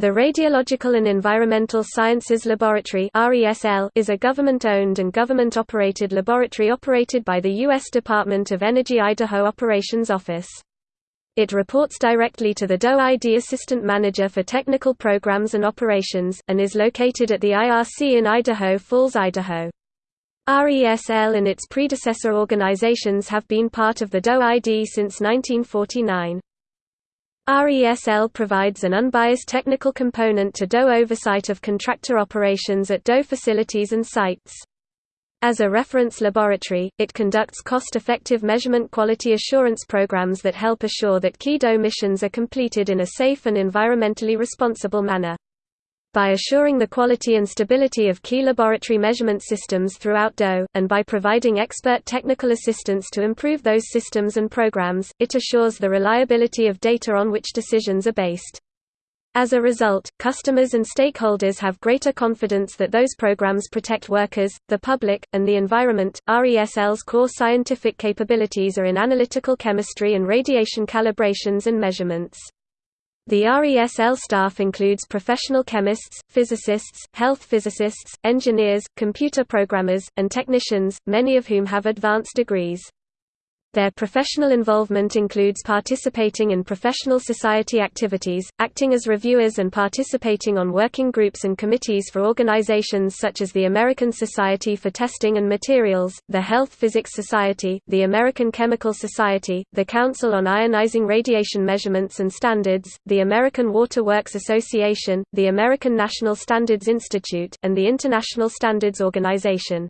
The Radiological and Environmental Sciences Laboratory is a government-owned and government-operated laboratory operated by the U.S. Department of Energy Idaho Operations Office. It reports directly to the DOE-ID Assistant Manager for Technical Programs and Operations, and is located at the IRC in Idaho Falls, Idaho. RESL and its predecessor organizations have been part of the DOE-ID since 1949. RESL provides an unbiased technical component to DOE oversight of contractor operations at DOE facilities and sites. As a reference laboratory, it conducts cost-effective measurement quality assurance programs that help assure that key DOE missions are completed in a safe and environmentally responsible manner by assuring the quality and stability of key laboratory measurement systems throughout DOE, and by providing expert technical assistance to improve those systems and programs, it assures the reliability of data on which decisions are based. As a result, customers and stakeholders have greater confidence that those programs protect workers, the public, and the environment. RESL's core scientific capabilities are in analytical chemistry and radiation calibrations and measurements. The RESL staff includes professional chemists, physicists, health physicists, engineers, computer programmers, and technicians, many of whom have advanced degrees. Their professional involvement includes participating in professional society activities, acting as reviewers and participating on working groups and committees for organizations such as the American Society for Testing and Materials, the Health Physics Society, the American Chemical Society, the Council on Ionizing Radiation Measurements and Standards, the American Water Works Association, the American National Standards Institute, and the International Standards Organization.